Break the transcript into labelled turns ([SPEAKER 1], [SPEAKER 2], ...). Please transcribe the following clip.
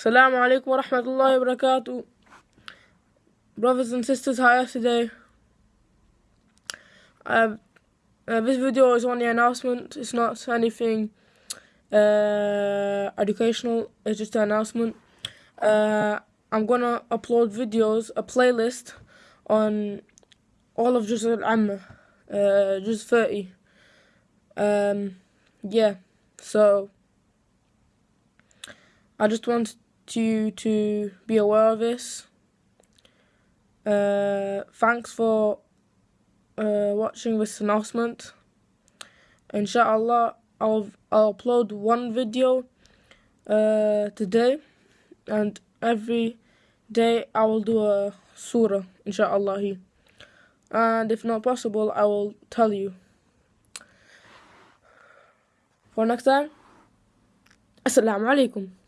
[SPEAKER 1] Assalamu alaikum wa rahmatullahi wa barakatuh. Brothers and sisters, hi today. Uh, uh, this video is only an announcement, it's not anything uh, educational, it's just an announcement. Uh, I'm gonna upload videos, a playlist on all of Juz al-Amma, uh, Juz 30. Um, yeah, so I just want you to be aware of this. Uh, thanks for uh, watching this announcement. Inshallah, I'll, I'll upload one video uh, today, and every day I will do a surah, inshallah. And if not possible, I will tell you. For next time, Assalamu alaikum.